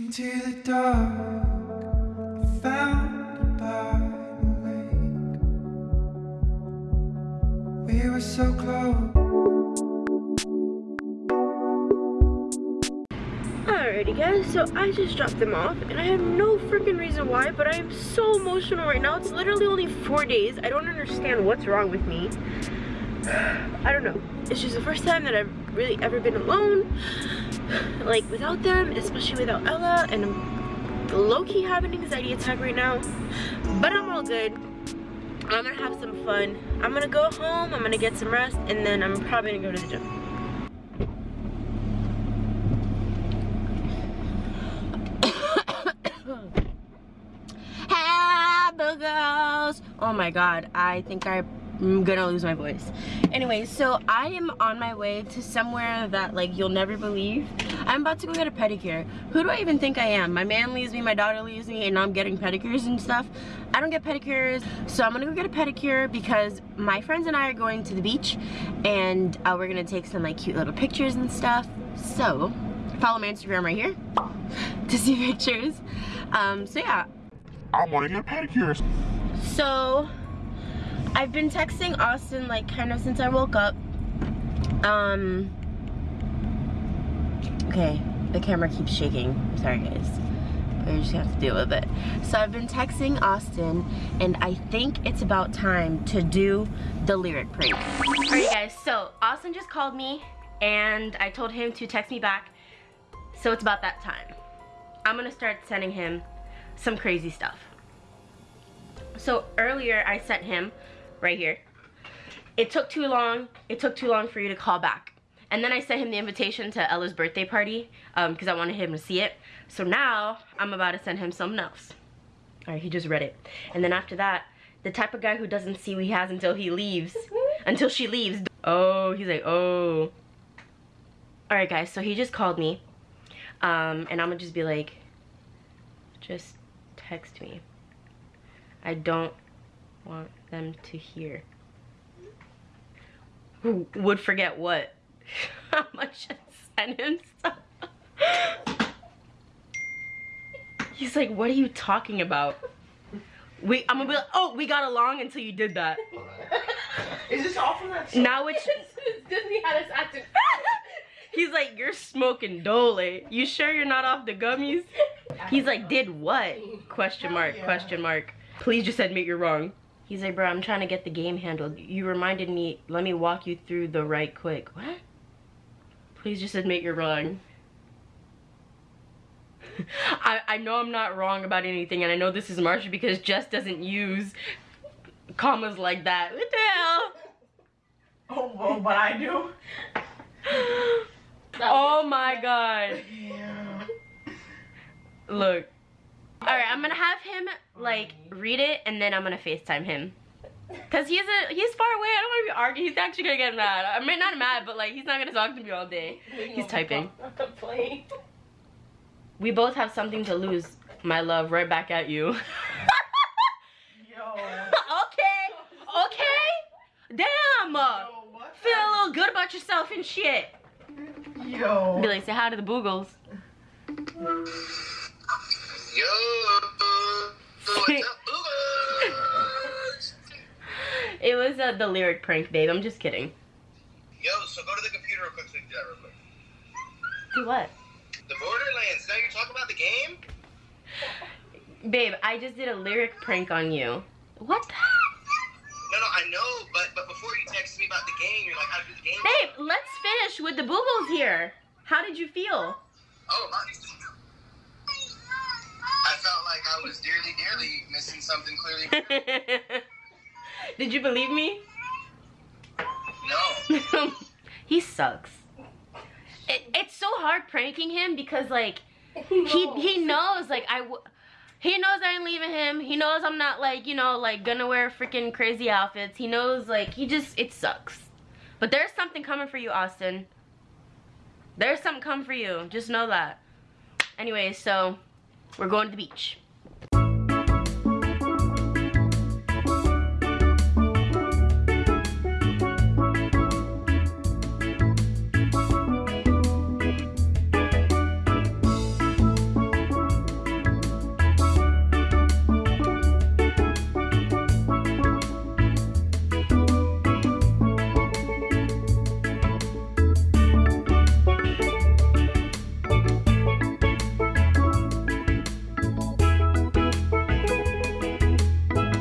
Into the dark. We were so close. Alrighty guys, so I just dropped them off and I have no freaking reason why, but I am so emotional right now. It's literally only four days. I don't understand what's wrong with me. I don't know. It's just the first time that I've really ever been alone. Like without them, especially without Ella, and I'm low-key having an anxiety attack right now. But I'm all good. I'm gonna have some fun. I'm gonna go home, I'm gonna get some rest, and then I'm probably gonna go to the gym. Oh my god, I think I'm gonna lose my voice. Anyway, so I am on my way to somewhere that like you'll never believe. I'm about to go get a pedicure. Who do I even think I am? My man leaves me, my daughter leaves me, and now I'm getting pedicures and stuff. I don't get pedicures, so I'm gonna go get a pedicure because my friends and I are going to the beach and uh, we're gonna take some like cute little pictures and stuff. So, follow my Instagram right here to see pictures. Um, so yeah, I want to get pedicures. so I've been texting Austin like kind of since I woke up. Um Okay, the camera keeps shaking. Sorry guys. I just have to deal with it. So I've been texting Austin and I think it's about time to do the lyric prank. Alright guys, so Austin just called me and I told him to text me back. So it's about that time. I'm gonna start sending him some crazy stuff. So earlier I sent him right here. It took too long. It took too long for you to call back. And then I sent him the invitation to Ella's birthday party because I wanted him to see it. So now I'm about to send him something else. All right, he just read it. And then after that, the type of guy who doesn't see what he has until he leaves, until she leaves. Oh, he's like, oh. All right, guys, so he just called me. Um, and I'm gonna just be like, just text me. I don't want them to hear. Who would forget what? I'm gonna just send him stuff. He's like, what are you talking about? We, I'm gonna be like, oh, we got along until you did that. Is this all from that song? Now it's, Disney had us acting. he's like, you're smoking dole. You sure you're not off the gummies? He's like, did what? Question mark, question mark. Please just admit you're wrong. He's like, bro, I'm trying to get the game handled. You reminded me, let me walk you through the right quick. What? Please just admit you're wrong. I, I know I'm not wrong about anything and I know this is Marsha because Jess doesn't use commas like that. What the hell? Oh, well, but I do. Oh my god. Yeah. Look. Alright, I'm gonna have him like read it and then I'm gonna FaceTime him. Cause he's a he's far away. I don't wanna be arguing. He's actually gonna get mad. I mean not mad, but like he's not gonna talk to me all day. He's typing. Playing. We both have something to lose, my love, right back at you. Yo. okay, okay. Damn. Yo, what? Feel a little good about yourself and shit. Yo. Be like, say hi to the boogles. Yo, what's up, Boogers? It was uh, the lyric prank, babe. I'm just kidding. Yo, so go to the computer real quick so can do that real quick. Do what? The Borderlands. Now you're talking about the game? Babe, I just did a lyric prank on you. What? the? No, no, I know, but but before you texted me about the game, you're like, how to do the game? Babe, let's finish with the boogles here. How did you feel? Oh, my. I felt like I was dearly, dearly missing something clearly. did you believe me? No. he sucks. It, it's so hard pranking him because like he he knows like I he knows I ain't leaving him. He knows I'm not like you know like gonna wear freaking crazy outfits. He knows like he just it sucks. But there's something coming for you, Austin. There's something coming for you. Just know that. Anyway, so we're going to the beach.